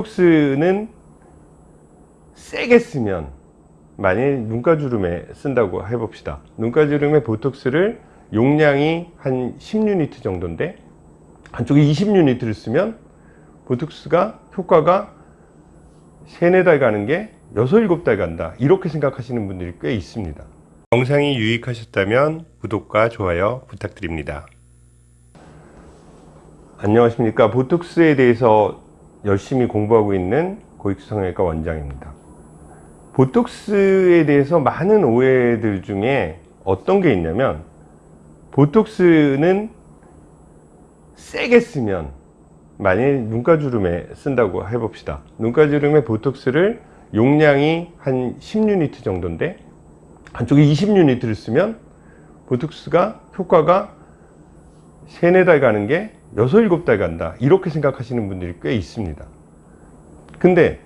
보톡스는 세게 쓰면 만일 눈가주름에 쓴다고 해봅시다. 눈가주름에 보톡스를 용량이 한 10유니트 정도인데 한쪽에 20유니트를 쓰면 보톡스가 효과가 3, 4달 가는 게 6, 7달 간다. 이렇게 생각하시는 분들이 꽤 있습니다. 영상이 유익하셨다면 구독과 좋아요 부탁드립니다. 안녕하십니까. 보톡스에 대해서 열심히 공부하고 있는 고익성형외과 원장입니다. 보톡스에 대해서 많은 오해들 중에 어떤 게 있냐면 보톡스는 세게 쓰면 만일 눈가주름에 쓴다고 해봅시다. 눈가주름에 보톡스를 용량이 한 10유니트 정도인데 한쪽에 20유니트를 쓰면 보톡스가 효과가 3, 4달 가는 게 6, 7달 간다. 이렇게 생각하시는 분들이 꽤 있습니다. 근데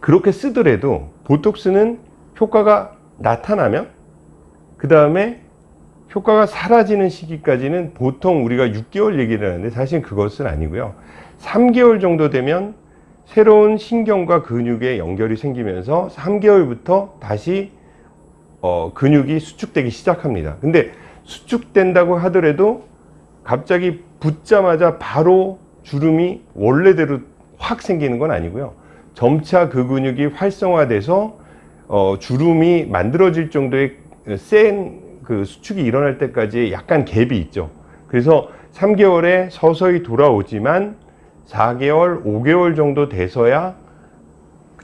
그렇게 쓰더라도 보톡스는 효과가 나타나면 그 다음에 효과가 사라지는 시기까지는 보통 우리가 6개월 얘기를 하는데 사실 그것은 아니고요. 3개월 정도 되면 새로운 신경과 근육의 연결이 생기면서 3개월부터 다시 어, 근육이 수축되기 시작합니다. 근데 수축된다고 하더라도 갑자기 붙자마자 바로 주름이 원래대로 확 생기는 건 아니고요. 점차 그 근육이 활성화돼서 어, 주름이 만들어질 정도의 센 그 수축이 일어날 때까지 약간 갭이 있죠. 그래서 3개월에 서서히 돌아오지만 4개월 5개월 정도 돼서야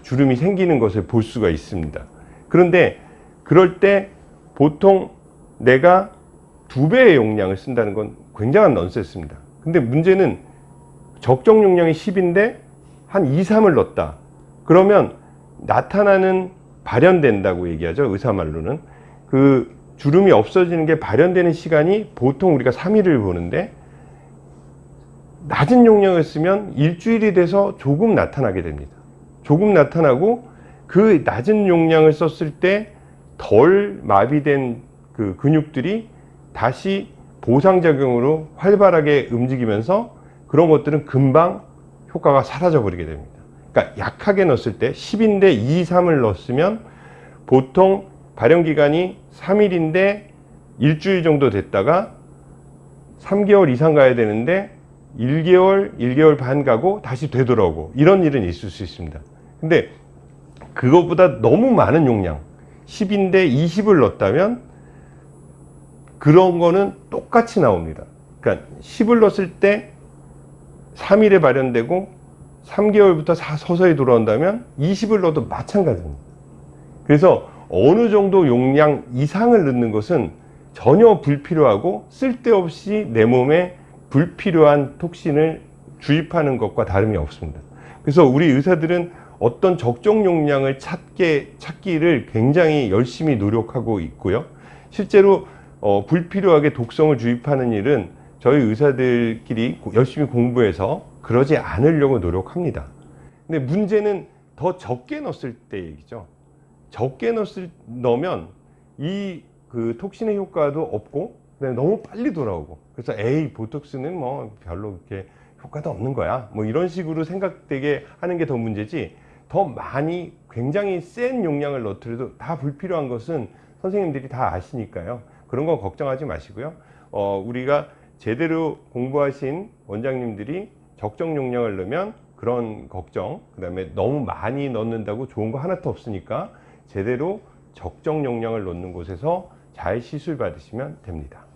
주름이 생기는 것을 볼 수가 있습니다. 그런데 그럴 때 보통 내가 두 배의 용량을 쓴다는 건 굉장한 넌센스입니다. 근데 문제는 적정 용량이 10인데 한 2, 3을 넣었다. 그러면 나타나는 발현된다고 얘기하죠 의사말로는. 그 주름이 없어지는 게 발현되는 시간이 보통 우리가 3일을 보는데 낮은 용량을 쓰면 일주일이 돼서 조금 나타나게 됩니다. 조금 나타나고 그 낮은 용량을 썼을 때 덜 마비된 그 근육들이 다시 보상작용으로 활발하게 움직이면서 그런 것들은 금방 효과가 사라져 버리게 됩니다. 그러니까 약하게 넣었을 때 10인데 2, 3을 넣었으면 보통 발현기간이 3일인데 일주일 정도 됐다가 3개월 이상 가야 되는데 1개월, 1개월 반 가고 다시 되돌아오고. 이런 일은 있을 수 있습니다. 근데 그것보다 너무 많은 용량 10인데 20을 넣었다면 그런 거는 똑같이 나옵니다. 그러니까 10을 넣었을 때 3일에 발현되고 3개월부터 서서히 돌아온다면 20을 넣어도 마찬가지입니다. 그래서 어느 정도 용량 이상을 넣는 것은 전혀 불필요하고 쓸데없이 내 몸에 불필요한 톡신을 주입하는 것과 다름이 없습니다. 그래서 우리 의사들은 어떤 적정 용량을 찾게, 찾기를 굉장히 열심히 노력하고 있고요. 실제로 어, 불필요하게 독성을 주입하는 일은 저희 의사들끼리 열심히 공부해서 그러지 않으려고 노력합니다. 근데 문제는 더 적게 넣었을 때 얘기죠. 적게 넣었을, 넣으면 이 그 톡신의 효과도 없고 너무 빨리 돌아오고 그래서 에이 보톡스는 뭐 별로 그렇게 효과도 없는 거야. 뭐 이런 식으로 생각되게 하는 게 더 문제지 더 많이 굉장히 센 용량을 넣더라도 다 불필요한 것은 선생님들이 다 아시니까요 그런 거 걱정하지 마시고요. 어, 우리가 제대로 공부하신 원장님들이 적정 용량을 넣으면 그런 걱정 그 다음에 너무 많이 넣는다고 좋은 거 하나도 없으니까 제대로 적정 용량을 넣는 곳에서 잘 시술 받으시면 됩니다